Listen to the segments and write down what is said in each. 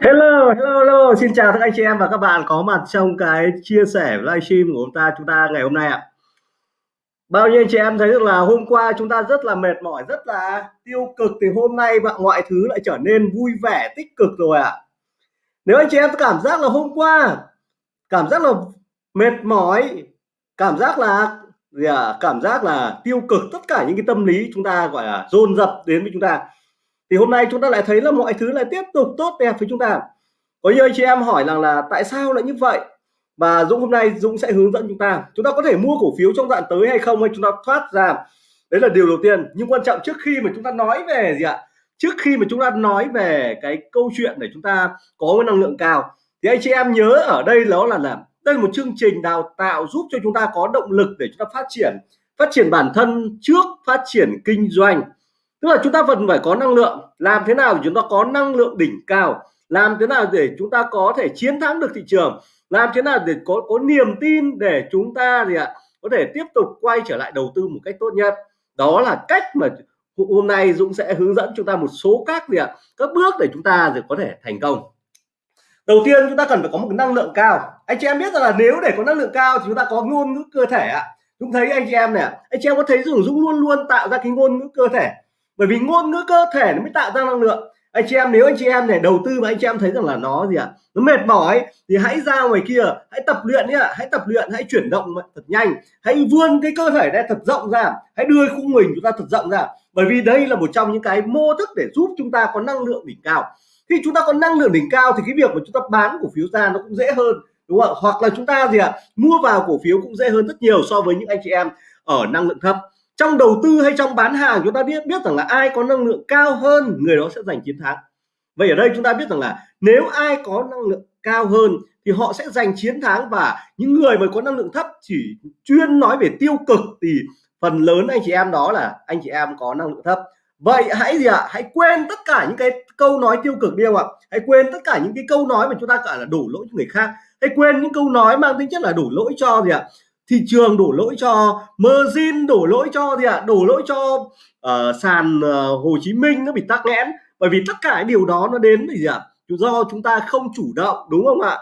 Hello, hello, hello, xin chào các anh chị em và các bạn có mặt trong cái chia sẻ livestream của chúng ta chúng ta ngày hôm nay ạ. Bao nhiêu anh chị em thấy được là hôm qua chúng ta rất là mệt mỏi, rất là tiêu cực thì hôm nay bạn mọi thứ lại trở nên vui vẻ, tích cực rồi ạ. Nếu anh chị em cảm giác là hôm qua cảm giác là mệt mỏi, cảm giác là gì à, cảm giác là tiêu cực tất cả những cái tâm lý chúng ta gọi là dồn dập đến với chúng ta thì hôm nay chúng ta lại thấy là mọi thứ lại tiếp tục tốt đẹp với chúng ta. Có nhiều anh chị em hỏi rằng là tại sao lại như vậy? Và Dũng hôm nay Dũng sẽ hướng dẫn chúng ta. Chúng ta có thể mua cổ phiếu trong đoạn tới hay không hay chúng ta thoát ra? Đấy là điều đầu tiên. Nhưng quan trọng trước khi mà chúng ta nói về gì ạ? Trước khi mà chúng ta nói về cái câu chuyện để chúng ta có cái năng lượng cao, thì anh chị em nhớ ở đây đó là là đây là một chương trình đào tạo giúp cho chúng ta có động lực để chúng ta phát triển phát triển bản thân trước, phát triển kinh doanh tức là chúng ta vẫn phải có năng lượng. Làm thế nào để chúng ta có năng lượng đỉnh cao? Làm thế nào để chúng ta có thể chiến thắng được thị trường? Làm thế nào để có có niềm tin để chúng ta gì ạ, có thể tiếp tục quay trở lại đầu tư một cách tốt nhất? Đó là cách mà hôm nay Dũng sẽ hướng dẫn chúng ta một số các gì ạ, các bước để chúng ta để có thể thành công. Đầu tiên, chúng ta cần phải có một năng lượng cao. Anh chị em biết rằng là nếu để có năng lượng cao thì chúng ta có ngôn ngữ cơ thể ạ. Dũng thấy anh chị em này anh chị em có thấy rằng Dũng luôn luôn tạo ra cái ngôn ngữ cơ thể bởi vì ngôn ngữ cơ thể nó mới tạo ra năng lượng. Anh chị em, nếu anh chị em này đầu tư mà anh chị em thấy rằng là nó gì ạ? À? nó mệt mỏi, thì hãy ra ngoài kia, hãy tập luyện nhá, hãy tập luyện, hãy chuyển động thật nhanh. Hãy vươn cái cơ thể ra thật rộng ra, hãy đưa khung mình chúng ta thật rộng ra. Bởi vì đây là một trong những cái mô thức để giúp chúng ta có năng lượng đỉnh cao. Khi chúng ta có năng lượng đỉnh cao thì cái việc mà chúng ta bán cổ phiếu ra nó cũng dễ hơn, đúng không hoặc là chúng ta gì ạ? À? mua vào cổ phiếu cũng dễ hơn rất nhiều so với những anh chị em ở năng lượng thấp trong đầu tư hay trong bán hàng, chúng ta biết biết rằng là ai có năng lượng cao hơn, người đó sẽ giành chiến thắng vậy ở đây chúng ta biết rằng là nếu ai có năng lượng cao hơn thì họ sẽ giành chiến thắng và những người mà có năng lượng thấp chỉ chuyên nói về tiêu cực thì phần lớn anh chị em đó là anh chị em có năng lượng thấp vậy hãy gì ạ à? hãy quên tất cả những cái câu nói tiêu cực đi không ạ hãy quên tất cả những cái câu nói mà chúng ta gọi là đổ lỗi cho người khác hãy quên những câu nói mang tính chất là đổ lỗi cho gì ạ à? Thị trường đổ lỗi cho margin đổ lỗi cho gì ạ à? đổ lỗi cho uh, sàn uh, Hồ Chí Minh nó bị tắc nghẽn bởi vì tất cả điều đó nó đến vì gì ạ à? do chúng ta không chủ động đúng không ạ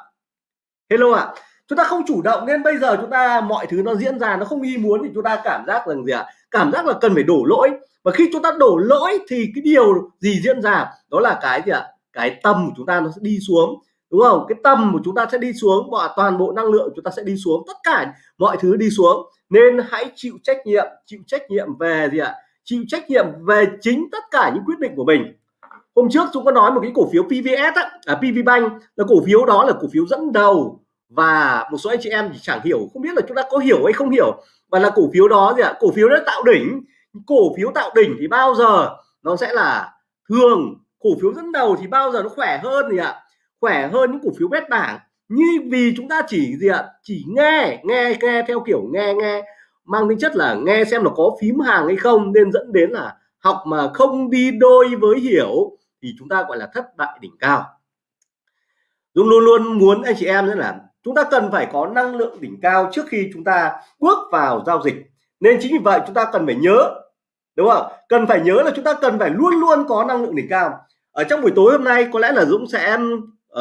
hello ạ à? chúng ta không chủ động nên bây giờ chúng ta mọi thứ nó diễn ra nó không ý muốn thì chúng ta cảm giác rằng gì ạ à? cảm giác là cần phải đổ lỗi và khi chúng ta đổ lỗi thì cái điều gì diễn ra đó là cái gì ạ à? cái tâm của chúng ta nó sẽ đi xuống đúng không? Cái tầm của chúng ta sẽ đi xuống và toàn bộ năng lượng chúng ta sẽ đi xuống tất cả mọi thứ đi xuống. Nên hãy chịu trách nhiệm chịu trách nhiệm về gì ạ? Chịu trách nhiệm về chính tất cả những quyết định của mình. Hôm trước chúng có nói một cái cổ phiếu PVS á, à, PV Bank. Là cổ phiếu đó là cổ phiếu dẫn đầu. Và một số anh chị em thì chẳng hiểu không biết là chúng ta có hiểu hay không hiểu. Và là cổ phiếu đó gì ạ? Cổ phiếu đã tạo đỉnh. Cổ phiếu tạo đỉnh thì bao giờ nó sẽ là thường cổ phiếu dẫn đầu thì bao giờ nó khỏe hơn gì ạ? Khỏe hơn những cổ phiếu bét bảng. Như vì chúng ta chỉ gì ạ? Chỉ nghe nghe nghe theo kiểu nghe nghe. Mang tính chất là nghe xem là có phím hàng hay không, nên dẫn đến là học mà không đi đôi với hiểu thì chúng ta gọi là thất bại đỉnh cao. Dũng luôn luôn muốn anh chị em nữa là chúng ta cần phải có năng lượng đỉnh cao trước khi chúng ta bước vào giao dịch. Nên chính vì vậy chúng ta cần phải nhớ, đúng không? Cần phải nhớ là chúng ta cần phải luôn luôn có năng lượng đỉnh cao. Ở trong buổi tối hôm nay có lẽ là Dũng sẽ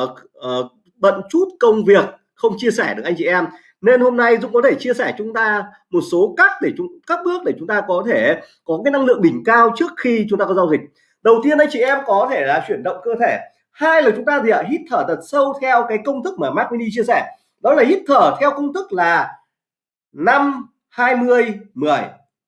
uh, uh, bận chút công việc không chia sẻ được anh chị em. Nên hôm nay Dũng có thể chia sẻ chúng ta một số các để chúng các bước để chúng ta có thể có cái năng lượng đỉnh cao trước khi chúng ta có giao dịch. Đầu tiên anh chị em có thể là chuyển động cơ thể. Hai là chúng ta gì ạ hít thở thật sâu theo cái công thức mà Mark Mini chia sẻ. Đó là hít thở theo công thức là 5 20 10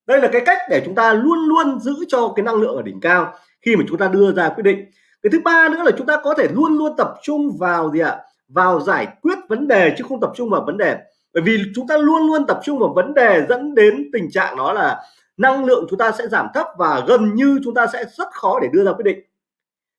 đây là cái cách để chúng ta luôn luôn giữ cho cái năng lượng ở đỉnh cao khi mà chúng ta đưa ra quyết định cái thứ ba nữa là chúng ta có thể luôn luôn tập trung vào gì ạ? Vào giải quyết vấn đề chứ không tập trung vào vấn đề. Bởi vì chúng ta luôn luôn tập trung vào vấn đề dẫn đến tình trạng đó là năng lượng chúng ta sẽ giảm thấp và gần như chúng ta sẽ rất khó để đưa ra quyết định.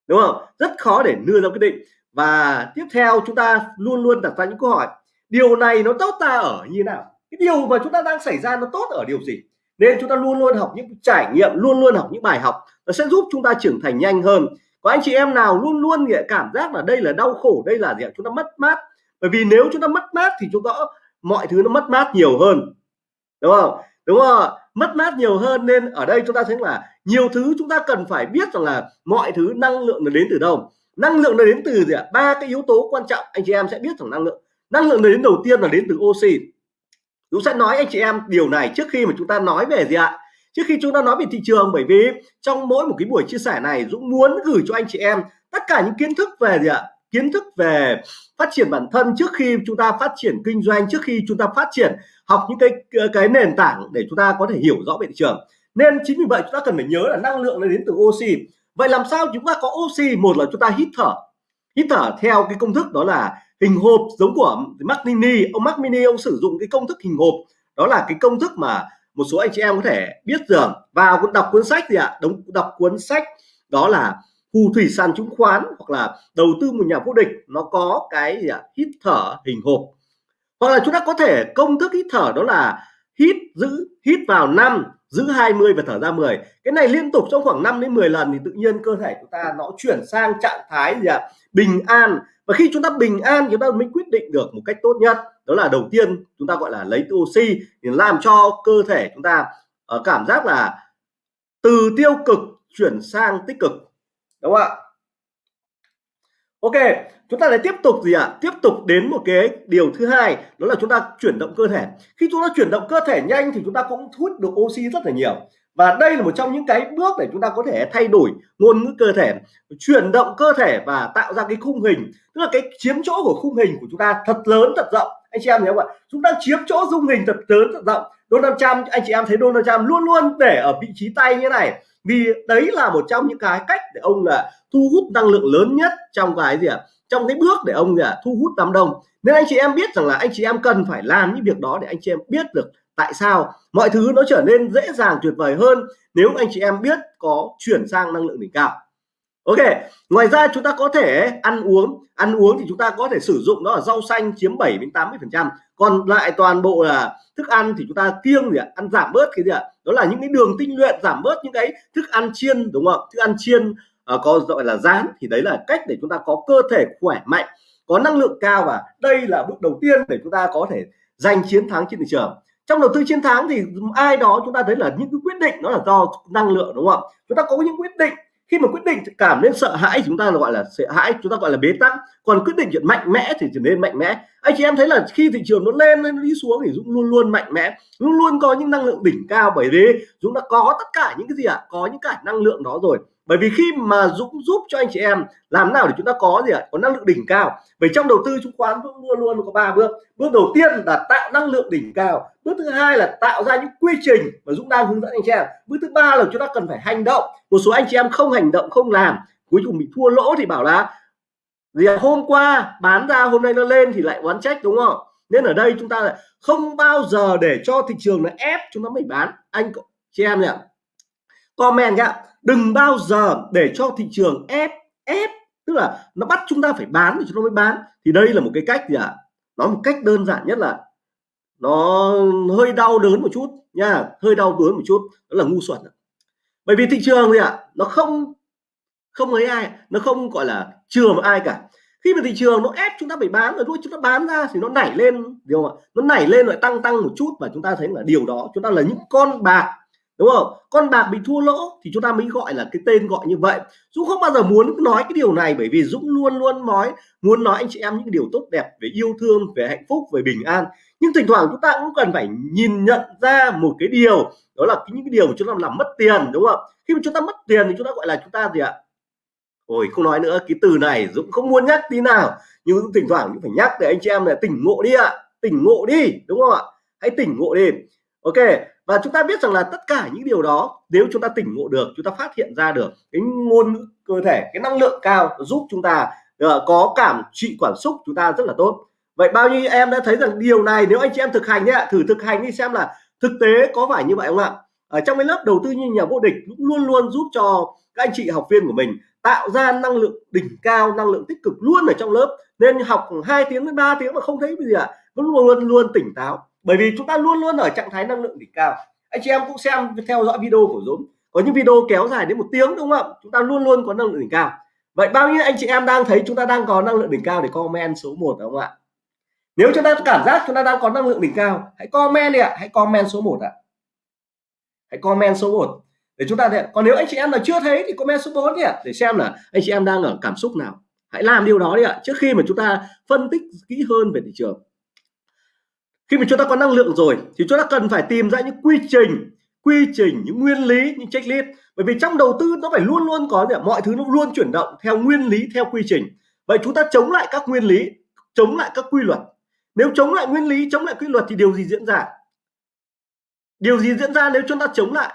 Đúng không? Rất khó để đưa ra quyết định. Và tiếp theo chúng ta luôn luôn đặt ra những câu hỏi, điều này nó tốt ta ở như nào? Cái điều mà chúng ta đang xảy ra nó tốt ở điều gì? Nên chúng ta luôn luôn học những trải nghiệm, luôn luôn học những bài học, nó sẽ giúp chúng ta trưởng thành nhanh hơn có anh chị em nào luôn luôn cảm giác là đây là đau khổ, đây là gì ạ? Chúng ta mất mát. Bởi vì nếu chúng ta mất mát thì chúng ta mọi thứ nó mất mát nhiều hơn. Đúng không? Đúng không mất mát nhiều hơn nên ở đây chúng ta thấy là nhiều thứ chúng ta cần phải biết rằng là mọi thứ năng lượng nó đến từ đâu. Năng lượng nó đến từ gì ạ? Ba cái yếu tố quan trọng anh chị em sẽ biết rằng năng lượng. Năng lượng nó đến đầu tiên là đến từ oxy. Dũng sẽ nói anh chị em điều này trước khi mà chúng ta nói về gì ạ? Trước khi chúng ta nói về thị trường, bởi vì trong mỗi một cái buổi chia sẻ này, Dũng muốn gửi cho anh chị em tất cả những kiến thức về gì ạ? Kiến thức về phát triển bản thân trước khi chúng ta phát triển kinh doanh, trước khi chúng ta phát triển học những cái cái nền tảng để chúng ta có thể hiểu rõ về thị trường. Nên chính vì vậy chúng ta cần phải nhớ là năng lượng nó đến từ oxy. Vậy làm sao chúng ta có oxy? Một là chúng ta hít thở. Hít thở theo cái công thức đó là hình hộp giống của Mac Mini. Ông Mac Mini, ông sử dụng cái công thức hình hộp. Đó là cái công thức mà một số anh chị em có thể biết rằng, vào đọc cuốn sách gì ạ? Đóng đọc cuốn sách đó là phù thủy sàn chứng khoán hoặc là đầu tư một nhà vô địch. Nó có cái gì ạ? Hít thở hình hộp. Hoặc là chúng ta có thể công thức hít thở đó là hít giữ, hít vào năm, giữ 20 và thở ra 10 cái này liên tục trong khoảng 5 đến 10 lần thì tự nhiên cơ thể chúng ta nó chuyển sang trạng thái gì ạ? Bình an. Và khi chúng ta bình an chúng ta mới quyết định được một cách tốt nhất đó là đầu tiên chúng ta gọi là lấy oxy để làm cho cơ thể chúng ta uh, cảm giác là từ tiêu cực chuyển sang tích cực. Đúng không ạ? Ok chúng ta lại tiếp tục gì ạ? À? tiếp tục đến một cái điều thứ hai đó là chúng ta chuyển động cơ thể. Khi chúng ta chuyển động cơ thể nhanh thì chúng ta cũng hút được oxy rất là nhiều và đây là một trong những cái bước để chúng ta có thể thay đổi ngôn ngữ cơ thể, chuyển động cơ thể và tạo ra cái khung hình. Tức là cái chiếm chỗ của khung hình của chúng ta thật lớn, thật rộng. Anh chị em nhớ không ạ? Chúng ta chiếm chỗ dung hình thật lớn, thật rộng. Donald Trump, anh chị em thấy Donald Trump luôn luôn để ở vị trí tay như này. Vì đấy là một trong những cái cách để ông là thu hút năng lượng lớn nhất trong cái gì ạ? Trong cái bước để ông gì thu hút đám đông. Nên anh chị em biết rằng là anh chị em cần phải làm những việc đó để anh chị em biết được tại sao? Mọi thứ nó trở nên dễ dàng tuyệt vời hơn nếu anh chị em biết có chuyển sang năng lượng đỉnh cao. Ok ngoài ra chúng ta có thể ăn uống. Ăn uống thì chúng ta có thể sử dụng đó là rau xanh chiếm 7 đến 80 phần trăm. Còn lại toàn bộ là thức ăn thì chúng ta kiêng gì ạ? Ăn giảm bớt cái gì ạ? Đó là những cái đường tinh luyện giảm bớt những cái thức ăn chiên đúng không? Thức ăn chiên uh, có gọi là rán thì đấy là cách để chúng ta có cơ thể khỏe mạnh có năng lượng cao và đây là bước đầu tiên để chúng ta có thể giành chiến thắng trên thị trường trong đầu tư chiến thắng thì ai đó chúng ta thấy là những cái quyết định nó là do năng lượng, đúng không chúng ta có những quyết định. Khi mà quyết định cảm đến sợ hãi, chúng ta gọi là sợ hãi, chúng ta gọi là bế tắc còn quyết định chuyện mạnh mẽ thì trở nên mạnh mẽ. Anh chị em thấy là khi thị trường nó lên, nó đi xuống thì Dũng luôn luôn mạnh mẽ. Luôn luôn có những năng lượng đỉnh cao bởi thế Dũng đã có tất cả những cái gì ạ? À? có những cái năng lượng đó rồi. Bởi vì khi mà Dũng giúp cho anh chị em, làm nào để chúng ta có gì ạ? À? có năng lượng đỉnh cao. Bởi trong đầu tư chứng khoán Dũng luôn luôn có ba bước. Bước đầu tiên là tạo năng lượng đỉnh cao. Bước thứ hai là tạo ra những quy trình mà Dũng đang hướng dẫn anh chị em. Bước thứ ba là chúng ta cần phải hành động. Một số anh chị em không hành động, không làm, cuối cùng bị thua lỗ thì bảo là gì hôm qua bán ra, hôm nay nó lên thì lại oán trách, đúng không? Nên ở đây chúng ta là không bao giờ để cho thị trường nó ép chúng ta mới bán. Anh chị em nhỉ? Comment nhá. Đừng bao giờ để cho thị trường ép ép. Tức là nó bắt chúng ta phải bán thì chúng ta mới bán. Thì đây là một cái cách gì ạ? À? nó một cách đơn giản nhất là nó hơi đau đớn một chút nha hơi đau đớn một chút. Đó là ngu xuẩn bởi vì thị trường gì ạ? À? nó không không lấy ai nó không gọi là chừa ai cả khi mà thị trường nó ép chúng ta phải bán rồi thôi chúng ta bán ra thì nó nảy lên điều mà nó nảy lên lại tăng tăng một chút và chúng ta thấy là điều đó chúng ta là những con bạc đúng không con bạc bị thua lỗ thì chúng ta mới gọi là cái tên gọi như vậy Dũng không bao giờ muốn nói cái điều này bởi vì Dũng luôn luôn nói muốn nói anh chị em những điều tốt đẹp về yêu thương về hạnh phúc về bình an nhưng thỉnh thoảng chúng ta cũng cần phải nhìn nhận ra một cái điều đó là những cái điều mà chúng ta làm mất tiền đúng không khi mà chúng ta mất tiền thì chúng ta gọi là chúng ta gì ạ ôi, không nói nữa, cái từ này Dũng không muốn nhắc tí nào. Nhưng Dũng thỉnh thoảng cũng phải nhắc để anh chị em là tỉnh ngộ đi ạ. Tỉnh ngộ đi, đúng không ạ? Hãy tỉnh ngộ đi. Ok, và chúng ta biết rằng là tất cả những điều đó, nếu chúng ta tỉnh ngộ được, chúng ta phát hiện ra được cái ngôn ngữ cơ thể, cái năng lượng cao giúp chúng ta ờ, có cảm trị cảm xúc, chúng ta rất là tốt. Vậy bao nhiêu em đã thấy rằng điều này, nếu anh chị em thực hành nhé thử thực hành đi xem là thực tế có phải như vậy không ạ? Ở trong cái lớp đầu tư như nhà vô địch cũng luôn luôn giúp cho các anh chị học viên của mình tạo ra năng lượng đỉnh cao, năng lượng tích cực luôn ở trong lớp. Nên học hai tiếng đến 3 tiếng mà không thấy gì ạ vẫn luôn luôn luôn tỉnh táo. Bởi vì chúng ta luôn luôn ở trạng thái năng lượng đỉnh cao. Anh chị em cũng xem theo dõi video của Dũng. Có những video kéo dài đến một tiếng đúng không ạ? Chúng ta luôn luôn có năng lượng đỉnh cao. Vậy bao nhiêu anh chị em đang thấy chúng ta đang có năng lượng đỉnh cao để comment số 1 đúng không ạ? Nếu chúng ta cảm giác chúng ta đang có năng lượng đỉnh cao, hãy comment đi ạ. Hãy comment số 1 ạ. Hãy comment số 1 để chúng ta thấy còn nếu anh chị em là chưa thấy thì comment số 4 đi ạ, để xem là anh chị em đang ở cảm xúc nào. Hãy làm điều đó đi ạ, trước khi mà chúng ta phân tích kỹ hơn về thị trường. Khi mà chúng ta có năng lượng rồi, thì chúng ta cần phải tìm ra những quy trình quy trình, những nguyên lý, những checklist. Bởi vì trong đầu tư nó phải luôn luôn có mọi thứ nó luôn chuyển động theo nguyên lý, theo quy trình. Vậy chúng ta chống lại các nguyên lý, chống lại các quy luật. Nếu chống lại nguyên lý, chống lại quy luật thì điều gì diễn ra? Điều gì diễn ra nếu chúng ta chống lại?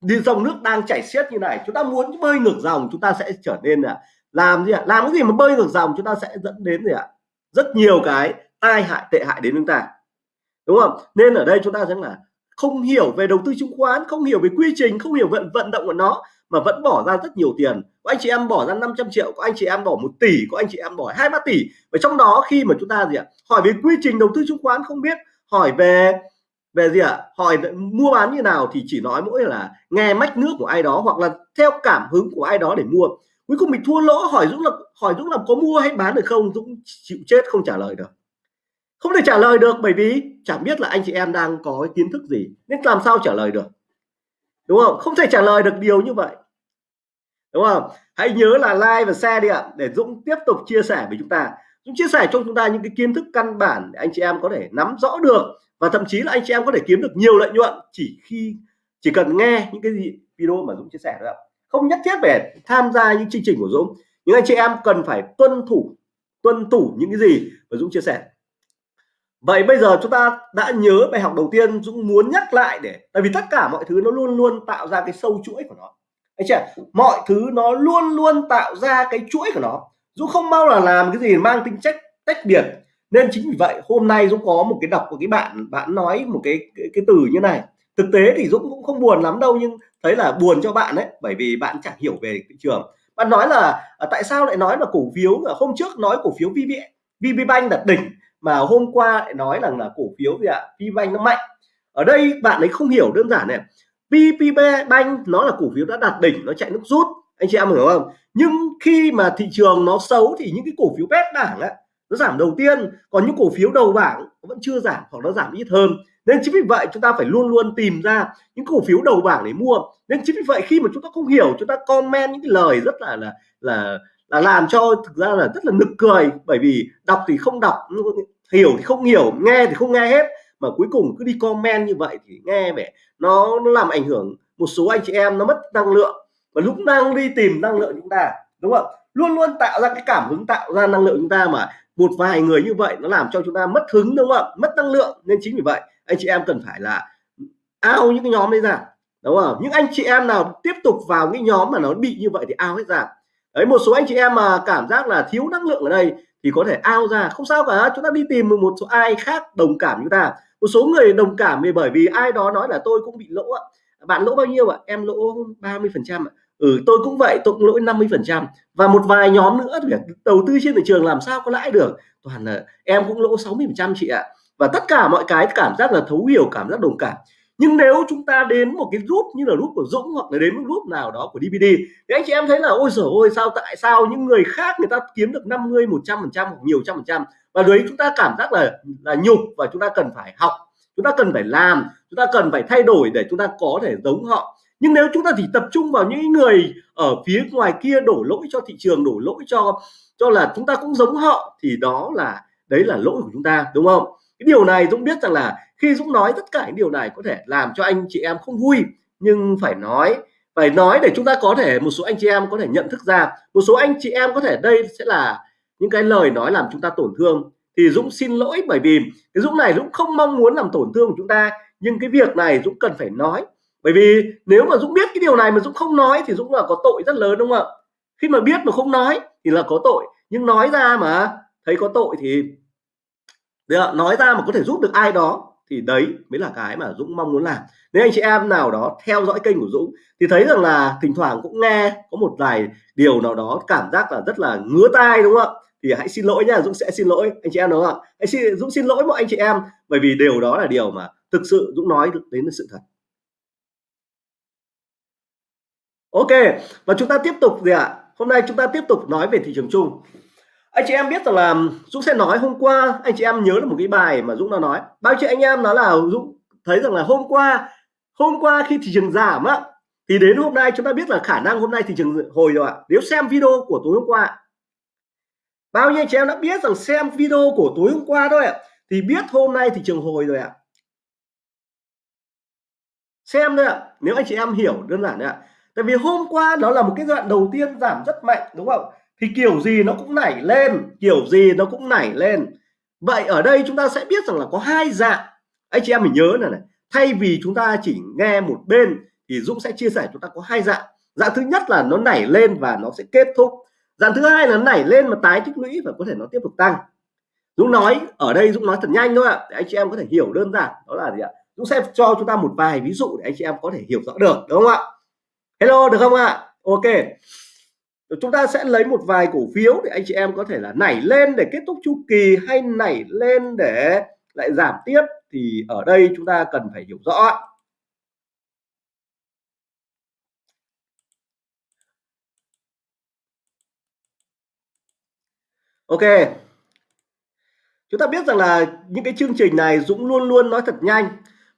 Đi dòng nước đang chảy xiết như này, chúng ta muốn bơi ngược dòng, chúng ta sẽ trở nên là làm gì ạ? Làm cái gì mà bơi ngược dòng, chúng ta sẽ dẫn đến gì ạ? Rất nhiều cái tai hại, tệ hại đến chúng ta. Đúng không? Nên ở đây chúng ta sẽ là không hiểu về đầu tư chứng khoán, không hiểu về quy trình, không hiểu vận vận động của nó, mà vẫn bỏ ra rất nhiều tiền. Có anh chị em bỏ ra 500 triệu, có anh chị em bỏ một tỷ, có anh chị em bỏ hai ba tỷ. Và trong đó khi mà chúng ta gì ạ? Hỏi về quy trình đầu tư chứng khoán không biết, hỏi về về gì ạ? Hỏi mua bán như nào thì chỉ nói mỗi là nghe mách nước của ai đó hoặc là theo cảm hứng của ai đó để mua. Cuối cùng mình thua lỗ, hỏi Dũng là, hỏi Dũng là có mua hay bán được không? Dũng chịu chết, không trả lời được. Không thể trả lời được bởi vì chẳng biết là anh chị em đang có cái kiến thức gì, nên làm sao trả lời được? Đúng không? Không thể trả lời được điều như vậy. Đúng không? Hãy nhớ là like và share đi ạ, để Dũng tiếp tục chia sẻ với chúng ta. Dũng chia sẻ cho chúng ta những cái kiến thức căn bản để anh chị em có thể nắm rõ được và thậm chí là anh chị em có thể kiếm được nhiều lợi nhuận chỉ khi, chỉ cần nghe những cái gì, video mà Dũng chia sẻ thôi ạ. Không nhất thiết phải tham gia những chương trình của Dũng. Nhưng anh chị em cần phải tuân thủ tuân thủ những cái gì mà Dũng chia sẻ. Vậy bây giờ chúng ta đã nhớ bài học đầu tiên Dũng muốn nhắc lại để, tại vì tất cả mọi thứ nó luôn luôn tạo ra cái sâu chuỗi của nó. Anh chị mọi thứ nó luôn luôn tạo ra cái chuỗi của nó. Dũng không bao là làm cái gì mang tính chất tách biệt nên chính vì vậy hôm nay Dũng có một cái đọc của cái bạn bạn nói một cái cái, cái từ như này. Thực tế thì Dũng cũng không buồn lắm đâu nhưng thấy là buồn cho bạn đấy bởi vì bạn chẳng hiểu về thị trường. Bạn nói là à, tại sao lại nói là cổ phiếu à, hôm trước nói cổ phiếu VB VPBank đặt đỉnh mà hôm qua lại nói rằng là cổ phiếu gì ạ? VPBank nó mạnh. Ở đây bạn ấy không hiểu đơn giản này. VPBank nó là cổ phiếu đã đạt đỉnh nó chạy nước rút. Anh chị em hiểu không? Nhưng khi mà thị trường nó xấu thì những cái cổ phiếu bét bảng á nó giảm đầu tiên còn những cổ phiếu đầu bảng vẫn chưa giảm hoặc nó giảm ít hơn. Nên chính vì vậy chúng ta phải luôn luôn tìm ra những cổ phiếu đầu bảng để mua. Nên chính vì vậy khi mà chúng ta không hiểu chúng ta comment những cái lời rất là là là là làm cho thực ra là rất là nực cười. Bởi vì đọc thì không đọc hiểu thì không hiểu nghe thì không nghe hết. Mà cuối cùng cứ đi comment như vậy thì nghe vẻ nó, nó làm ảnh hưởng một số anh chị em nó mất năng lượng. Và lúc đang đi tìm năng lượng chúng ta đúng không luôn luôn tạo ra cái cảm hứng tạo ra năng lượng chúng ta mà một vài người như vậy nó làm cho chúng ta mất hứng đúng không? Ạ, mất năng lượng nên chính vì vậy anh chị em cần phải là ao những cái nhóm đấy ra đúng không? Những anh chị em nào tiếp tục vào cái nhóm mà nó bị như vậy thì ao hết ra. Đấy một số anh chị em mà cảm giác là thiếu năng lượng ở đây thì có thể ao ra. Không sao cả chúng ta đi tìm một số ai khác đồng cảm chúng ta. Một số người đồng cảm vì bởi vì ai đó nói là tôi cũng bị lỗ ạ bạn lỗ bao nhiêu ạ? Em lỗ 30 phần trăm ừ tôi cũng vậy, tôi cũng lỗi 50 phần trăm. Và một vài nhóm nữa việc đầu tư trên thị trường làm sao có lãi được? Toàn là em cũng lỗ 60 phần trăm chị ạ. Và tất cả mọi cái cảm giác là thấu hiểu, cảm giác đồng cảm. Nhưng nếu chúng ta đến một cái group như là group của Dũng hoặc là đến một group nào đó của DVD thì anh chị em thấy là, ôi giời ôi sao, tại sao những người khác người ta kiếm được 50 100 phần trăm hoặc nhiều trăm phần trăm? Và đấy, chúng ta cảm giác là là nhục và chúng ta cần phải học, chúng ta cần phải làm, chúng ta cần phải thay đổi để chúng ta có thể giống họ nhưng nếu chúng ta chỉ tập trung vào những người ở phía ngoài kia đổ lỗi cho thị trường, đổ lỗi cho cho là chúng ta cũng giống họ, thì đó là, đấy là lỗi của chúng ta, đúng không? Cái điều này Dũng biết rằng là khi Dũng nói tất cả những điều này có thể làm cho anh chị em không vui, nhưng phải nói phải nói để chúng ta có thể, một số anh chị em có thể nhận thức ra, một số anh chị em có thể đây sẽ là những cái lời nói làm chúng ta tổn thương. Thì Dũng xin lỗi bởi vì cái Dũng này Dũng không mong muốn làm tổn thương của chúng ta, nhưng cái việc này Dũng cần phải nói bởi vì nếu mà Dũng biết cái điều này mà Dũng không nói thì Dũng là có tội rất lớn đúng không ạ? Khi mà biết mà không nói thì là có tội. Nhưng nói ra mà thấy có tội thì được, nói ra mà có thể giúp được ai đó thì đấy mới là cái mà Dũng mong muốn làm. Nếu anh chị em nào đó theo dõi kênh của Dũng thì thấy rằng là thỉnh thoảng cũng nghe có một vài điều nào đó cảm giác là rất là ngứa tai đúng không ạ? Thì hãy xin lỗi nha Dũng sẽ xin lỗi anh chị em đúng không ạ? Hãy xin Dũng xin lỗi mọi anh chị em bởi vì điều đó là điều mà thực sự Dũng nói đến sự thật. Ok, và chúng ta tiếp tục gì ạ? Hôm nay chúng ta tiếp tục nói về thị trường chung. Anh chị em biết rằng là Dũng sẽ nói hôm qua, anh chị em nhớ được một cái bài mà Dũng đã nói. Bao nhiêu anh em nói là Dũng thấy rằng là hôm qua hôm qua khi thị trường giảm á, thì đến hôm nay chúng ta biết là khả năng hôm nay thị trường hồi rồi ạ. Nếu xem video của tối hôm qua, bao nhiêu anh chị em đã biết rằng xem video của tối hôm qua thôi ạ, thì biết hôm nay thị trường hồi rồi ạ. Xem thôi ạ, nếu anh chị em hiểu đơn giản đấy ạ tại vì hôm qua nó là một cái đoạn đầu tiên giảm rất mạnh, đúng không? Thì kiểu gì nó cũng nảy lên, kiểu gì nó cũng nảy lên. Vậy ở đây chúng ta sẽ biết rằng là có hai dạng. Anh chị em mình nhớ này này, thay vì chúng ta chỉ nghe một bên thì Dũng sẽ chia sẻ chúng ta có hai dạng. Dạng thứ nhất là nó nảy lên và nó sẽ kết thúc. Dạng thứ hai là nảy lên mà tái tích lũy và có thể nó tiếp tục tăng. Dũng nói, ở đây Dũng nói thật nhanh thôi ạ, để anh chị em có thể hiểu đơn giản đó là gì ạ? Dũng sẽ cho chúng ta một vài ví dụ để anh chị em có thể hiểu rõ được, đúng không ạ? Hello, được không ạ? Ok. Chúng ta sẽ lấy một vài cổ phiếu để anh chị em có thể là nảy lên để kết thúc chu kỳ hay nảy lên để lại giảm tiếp thì ở đây chúng ta cần phải hiểu rõ. Ok. Chúng ta biết rằng là những cái chương trình này Dũng luôn luôn nói thật nhanh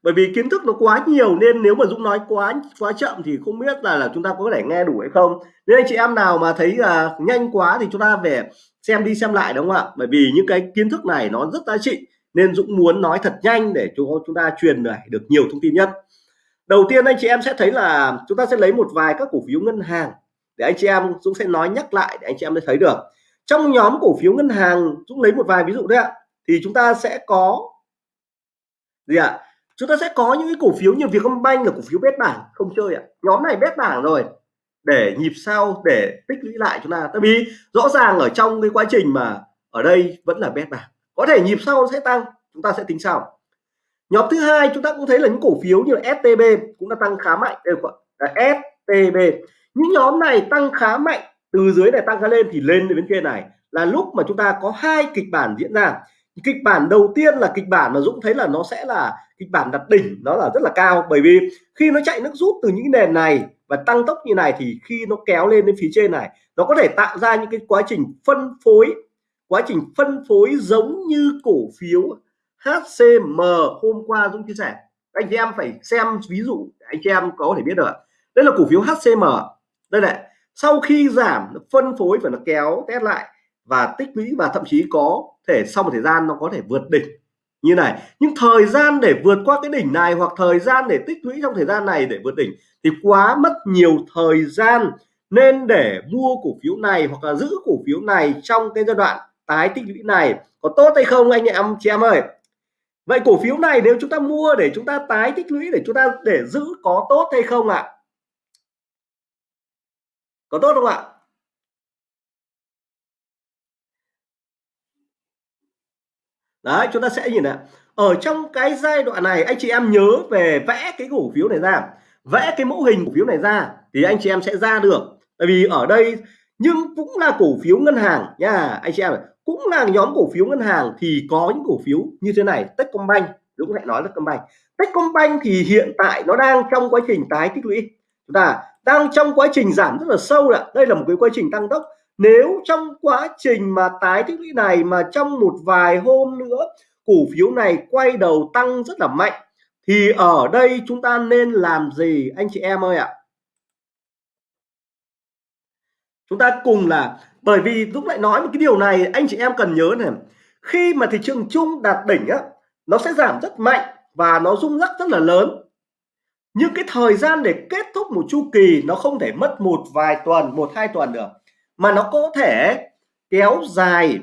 bởi vì kiến thức nó quá nhiều nên nếu mà Dũng nói quá quá chậm thì không biết là là chúng ta có thể nghe đủ hay không. Nếu anh chị em nào mà thấy là nhanh quá thì chúng ta về xem đi xem lại, đúng không ạ? Bởi vì những cái kiến thức này nó rất giá trị, nên Dũng muốn nói thật nhanh để chúng chúng ta truyền được nhiều thông tin nhất. Đầu tiên anh chị em sẽ thấy là chúng ta sẽ lấy một vài các cổ phiếu ngân hàng để anh chị em Dũng sẽ nói nhắc lại để anh chị em thấy được. Trong nhóm cổ phiếu ngân hàng, Dũng lấy một vài ví dụ đấy ạ. Thì chúng ta sẽ có gì ạ? Chúng ta sẽ có những cái cổ phiếu như Vietcombank là cổ phiếu bét bảng, không chơi ạ. Nhóm này bét bảng rồi. Để nhịp sau, để tích lũy lại chúng ta. Tại vì rõ ràng ở trong cái quá trình mà ở đây vẫn là bét bảng. Có thể nhịp sau sẽ tăng, chúng ta sẽ tính sau. Nhóm thứ hai chúng ta cũng thấy là những cổ phiếu như là STB cũng đã tăng khá mạnh. Đây là STB những nhóm này tăng khá mạnh, từ dưới này tăng lên thì lên đến bên kia này là lúc mà chúng ta có hai kịch bản diễn ra kịch bản đầu tiên là kịch bản mà Dũng thấy là nó sẽ là kịch bản đặt đỉnh, nó là rất là cao. Bởi vì khi nó chạy nước rút từ những nền này và tăng tốc như này thì khi nó kéo lên đến phía trên này, nó có thể tạo ra những cái quá trình phân phối, quá trình phân phối giống như cổ phiếu HCM hôm qua Dũng chia sẻ. Anh chị em phải xem ví dụ, anh chị em có thể biết được đây là cổ phiếu HCM đây này, sau khi giảm, nó phân phối và nó kéo test lại và tích lũy và thậm chí có thể sau một thời gian nó có thể vượt đỉnh. Như này, nhưng thời gian để vượt qua cái đỉnh này hoặc thời gian để tích lũy trong thời gian này để vượt đỉnh thì quá mất nhiều thời gian. Nên để mua cổ phiếu này hoặc là giữ cổ phiếu này trong cái giai đoạn tái tích lũy này có tốt hay không anh em, chị em ơi? Vậy cổ phiếu này nếu chúng ta mua để chúng ta tái tích lũy, để chúng ta, để giữ có tốt hay không ạ? À? có tốt không ạ? Đấy, chúng ta sẽ nhìn ạ. Ở trong cái giai đoạn này, anh chị em nhớ về vẽ cái cổ phiếu này ra. Vẽ cái mẫu hình cổ phiếu này ra thì anh chị em sẽ ra được. Tại vì ở đây nhưng cũng là cổ phiếu ngân hàng nha, anh chị em cũng là nhóm cổ phiếu ngân hàng thì có những cổ phiếu như thế này, Techcombank Dũng lại nói là Techcombank. Techcombank thì hiện tại nó đang trong quá trình tái tích lũy. Chúng ta, đang trong quá trình giảm rất là sâu ạ. Đây là một cái quá trình tăng tốc nếu trong quá trình mà tái tích lũy này mà trong một vài hôm nữa cổ phiếu này quay đầu tăng rất là mạnh, thì ở đây chúng ta nên làm gì, anh chị em ơi ạ? Chúng ta cùng là, bởi vì lúc lại nói một cái điều này, anh chị em cần nhớ này, khi mà thị trường chung đạt đỉnh á, nó sẽ giảm rất mạnh và nó rung lắc rất là lớn. Nhưng cái thời gian để kết thúc một chu kỳ nó không thể mất một vài tuần, một hai tuần được mà nó có thể kéo dài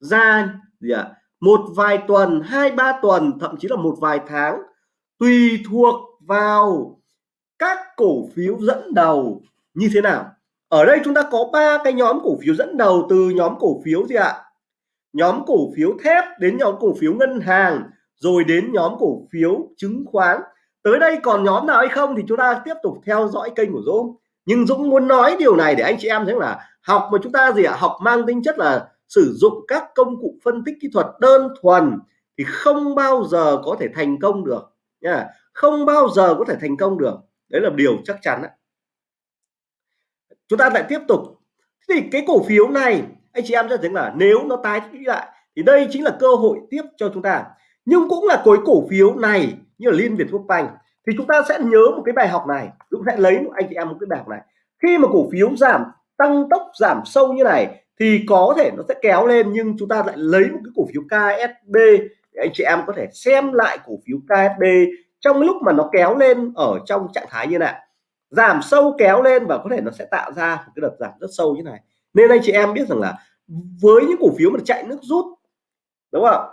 ra gì ạ? Một vài tuần, hai, ba tuần, thậm chí là một vài tháng, tùy thuộc vào các cổ phiếu dẫn đầu như thế nào. Ở đây chúng ta có ba cái nhóm cổ phiếu dẫn đầu từ nhóm cổ phiếu gì ạ? Nhóm cổ phiếu thép đến nhóm cổ phiếu ngân hàng, rồi đến nhóm cổ phiếu chứng khoán. Tới đây còn nhóm nào hay không thì chúng ta tiếp tục theo dõi kênh của Dũng. Nhưng Dũng muốn nói điều này để anh chị em thấy là học mà chúng ta gì ạ? Học mang tính chất là sử dụng các công cụ phân tích kỹ thuật đơn thuần thì không bao giờ có thể thành công được nha không bao giờ có thể thành công được. Đấy là điều chắc chắn đấy. chúng ta lại tiếp tục. Thì cái cổ phiếu này, anh chị em sẽ thấy là nếu nó tái tích lại thì đây chính là cơ hội tiếp cho chúng ta. Nhưng cũng là cái cổ phiếu này, như là Liên Việt Quốc Banh, thì chúng ta sẽ nhớ một cái bài học này. Cũng sẽ lấy anh chị em một cái bài học này. Khi mà cổ phiếu giảm tăng tốc giảm sâu như này thì có thể nó sẽ kéo lên, nhưng chúng ta lại lấy một cái cổ phiếu KSB để anh chị em có thể xem lại cổ phiếu KSB trong lúc mà nó kéo lên ở trong trạng thái như này. Giảm sâu kéo lên và có thể nó sẽ tạo ra một cái đợt giảm rất sâu như này. Nên anh chị em biết rằng là với những cổ phiếu mà chạy nước rút, đúng không?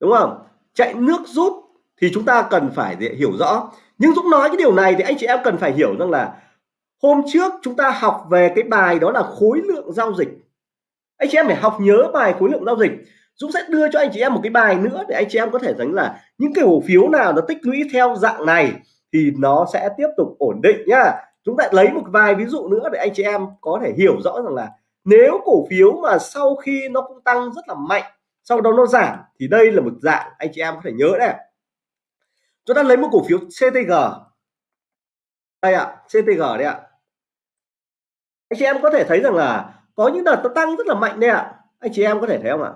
Đúng không? Chạy nước rút thì chúng ta cần phải hiểu rõ nhưng Dũng nói cái điều này thì anh chị em cần phải hiểu rằng là hôm trước chúng ta học về cái bài đó là khối lượng giao dịch. Anh chị em phải học nhớ bài khối lượng giao dịch. Dũng sẽ đưa cho anh chị em một cái bài nữa để anh chị em có thể thấy là những cái cổ phiếu nào nó tích lũy theo dạng này thì nó sẽ tiếp tục ổn định nhá. Chúng ta lấy một vài ví dụ nữa để anh chị em có thể hiểu rõ rằng là nếu cổ phiếu mà sau khi nó cũng tăng rất là mạnh, sau đó nó giảm thì đây là một dạng anh chị em có thể nhớ này chúng ta lấy một cổ phiếu CTG đây ạ à, CTG đây ạ. À. anh chị em có thể thấy rằng là có những đợt nó tăng rất là mạnh đây ạ. À. anh chị em có thể thấy không ạ?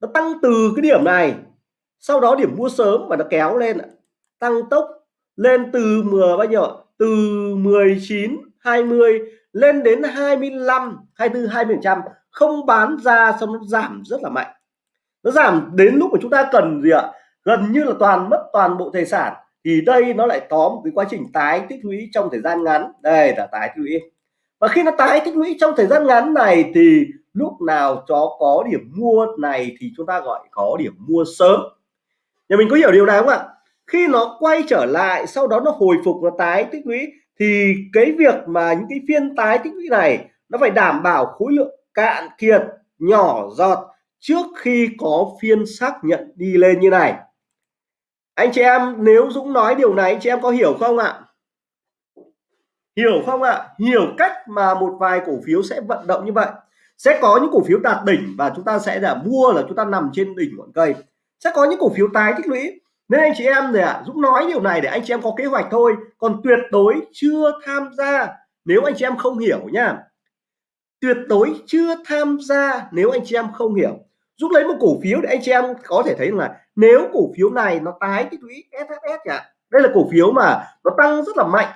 Nó tăng từ cái điểm này sau đó điểm mua sớm và nó kéo lên tăng tốc lên từ mười bao nhiêu từ 19 20 lên đến 25 24 20 trăm. Không bán ra xong nó giảm rất là mạnh. Nó giảm đến lúc mà chúng ta cần gì ạ? Gần như là toàn mất toàn bộ tài sản. Thì đây nó lại có một cái quá trình tái tích lũy trong thời gian ngắn. Đây là tái tích lũy. Và khi nó tái tích lũy trong thời gian ngắn này thì lúc nào chó có điểm mua này thì chúng ta gọi có điểm mua sớm. Nhà mình có hiểu điều này không ạ? Khi nó quay trở lại, sau đó nó hồi phục, nó tái tích lũy, thì cái việc mà những cái phiên tái tích lũy này nó phải đảm bảo khối lượng cạn kiệt nhỏ giọt trước khi có phiên xác nhận đi lên như này anh chị em nếu Dũng nói điều này anh chị em có hiểu không ạ? Hiểu không ạ? Hiểu cách mà một vài cổ phiếu sẽ vận động như vậy. Sẽ có những cổ phiếu đạt đỉnh và chúng ta sẽ là mua là chúng ta nằm trên đỉnh ngọn cây. Sẽ có những cổ phiếu tái tích lũy. Nên anh chị em này ạ à, Dũng nói điều này để anh chị em có kế hoạch thôi. Còn tuyệt đối chưa tham gia nếu anh chị em không hiểu nhá. Tuyệt đối chưa tham gia nếu anh chị em không hiểu. Dũng lấy một cổ phiếu để anh chị em có thể thấy là nếu cổ phiếu này nó tái tích lũy SHS ạ đây là cổ phiếu mà nó tăng rất là mạnh,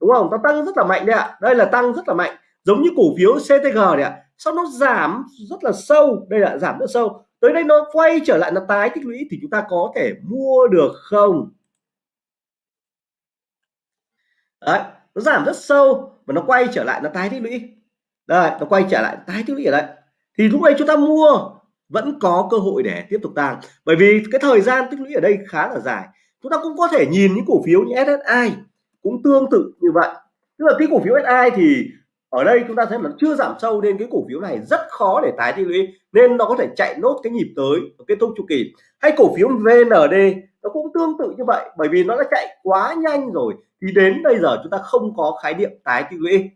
đúng không? Nó tăng rất là mạnh đấy ạ. Đây là tăng rất là mạnh, giống như cổ phiếu CTG đấy ạ. Sau nó giảm rất là sâu, đây là giảm rất sâu. Tới đây nó quay trở lại, nó tái tích lũy thì chúng ta có thể mua được không? Đấy, nó giảm rất sâu và nó quay trở lại, nó tái tích lũy. Đây, nó quay trở lại, tái tích lũy ở đây. Thì lúc này chúng ta mua vẫn có cơ hội để tiếp tục tăng. Bởi vì cái thời gian tích lũy ở đây khá là dài. Chúng ta cũng có thể nhìn những cổ phiếu như SSI cũng tương tự như vậy. Tức là cái cổ phiếu SSI thì ở đây chúng ta thấy nó chưa giảm sâu nên cái cổ phiếu này rất khó để tái tích lũy, nên nó có thể chạy nốt cái nhịp tới kết thúc chu kỳ. Hay cổ phiếu VND nó cũng tương tự như vậy, bởi vì nó đã chạy quá nhanh rồi, thì đến bây giờ chúng ta không có khái niệm tái tích lũy.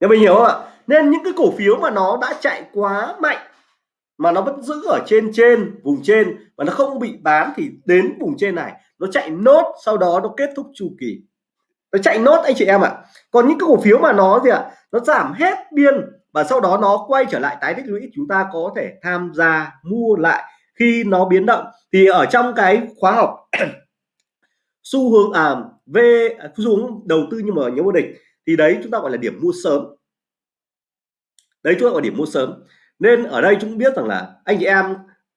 Nhà mình hiểu không ạ? Nên những cái cổ phiếu mà nó đã chạy quá mạnh, mà nó vẫn giữ ở trên trên, vùng trên và nó không bị bán thì đến vùng trên này, nó chạy nốt, sau đó nó kết thúc chu kỳ. Nó chạy nốt anh chị em ạ. Còn những cái cổ phiếu mà nó gì ạ? Nó giảm hết biên, và sau đó nó quay trở lại tái tích lũy, chúng ta có thể tham gia mua lại khi nó biến động. Thì ở trong cái khóa học xu hướng à về à, xu hướng đầu tư nhưng mà nhớ vô địch, thì đấy, chúng ta gọi là điểm mua sớm đấy chúng ta gọi điểm mua sớm. Nên ở đây chúng biết rằng là anh chị em,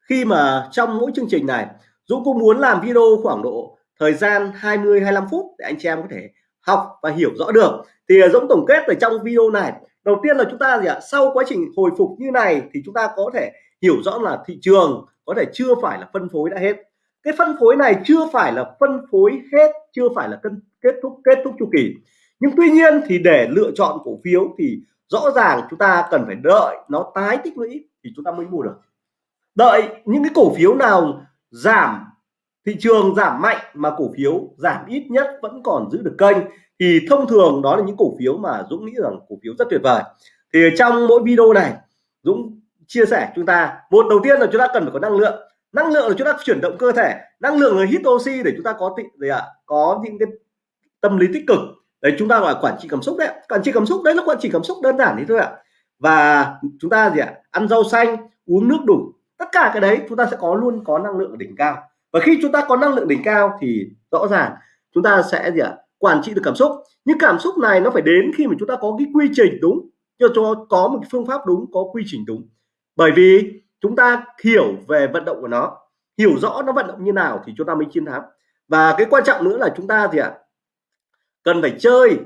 khi mà trong mỗi chương trình này Dũng cũng muốn làm video khoảng độ thời gian 20 25 phút để anh chị em có thể học và hiểu rõ được, thì Dũng tổng kết ở trong video này, đầu tiên là chúng ta gì ạ? Sau quá trình hồi phục như này thì chúng ta có thể hiểu rõ là thị trường có thể chưa phải là phân phối đã hết. Cái phân phối này chưa phải là phân phối hết, chưa phải là cân, kết thúc kết thúc chu kỳ. Nhưng tuy nhiên thì để lựa chọn cổ phiếu thì rõ ràng chúng ta cần phải đợi nó tái tích lũy thì chúng ta mới mua được. Đợi những cái cổ phiếu nào giảm, thị trường giảm mạnh mà cổ phiếu giảm ít nhất vẫn còn giữ được kênh thì thông thường đó là những cổ phiếu mà Dũng nghĩ rằng cổ phiếu rất tuyệt vời. Thì trong mỗi video này, Dũng chia sẻ chúng ta, một đầu tiên là chúng ta cần phải có năng lượng. Năng lượng là chúng ta chuyển động cơ thể, năng lượng là hít oxy để chúng ta có tị, gì ạ? Có những cái tâm lý tích cực đấy chúng ta gọi là quản trị cảm xúc đấy quản trị cảm xúc đấy là quản trị cảm xúc đơn giản thế thôi ạ. Và chúng ta gì ạ? Ăn rau xanh uống nước đủ. Tất cả cái đấy chúng ta sẽ có luôn có năng lượng ở đỉnh cao. Và khi chúng ta có năng lượng đỉnh cao thì rõ ràng chúng ta sẽ gì ạ? Quản trị được cảm xúc. Nhưng cảm xúc này nó phải đến khi mà chúng ta có cái quy trình đúng. Cho cho có một phương pháp đúng có quy trình đúng. Bởi vì chúng ta hiểu về vận động của nó hiểu rõ nó vận động như nào thì chúng ta mới chiến thắng. Và cái quan trọng nữa là chúng ta gì ạ? à, cần phải chơi.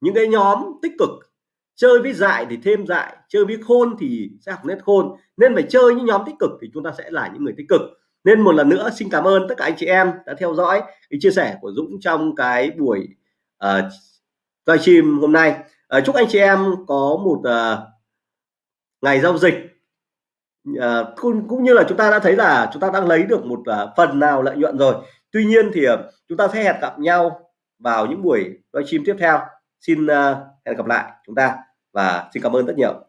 Những cái nhóm tích cực chơi với dại thì thêm dại chơi với khôn thì sẽ học nét khôn. Nên phải chơi những nhóm tích cực thì chúng ta sẽ là những người tích cực. Nên một lần nữa xin cảm ơn tất cả anh chị em đã theo dõi cái chia sẻ của Dũng trong cái buổi uh, livestream hôm nay. Uh, chúc anh chị em có một uh, ngày giao dịch. Uh, cũng, cũng như là chúng ta đã thấy là chúng ta đang lấy được một uh, phần nào lợi nhuận rồi. Tuy nhiên thì uh, chúng ta sẽ hẹn gặp nhau vào những buổi livestream tiếp theo. Xin ờ, hẹn gặp lại chúng ta và xin cảm ơn rất nhiều.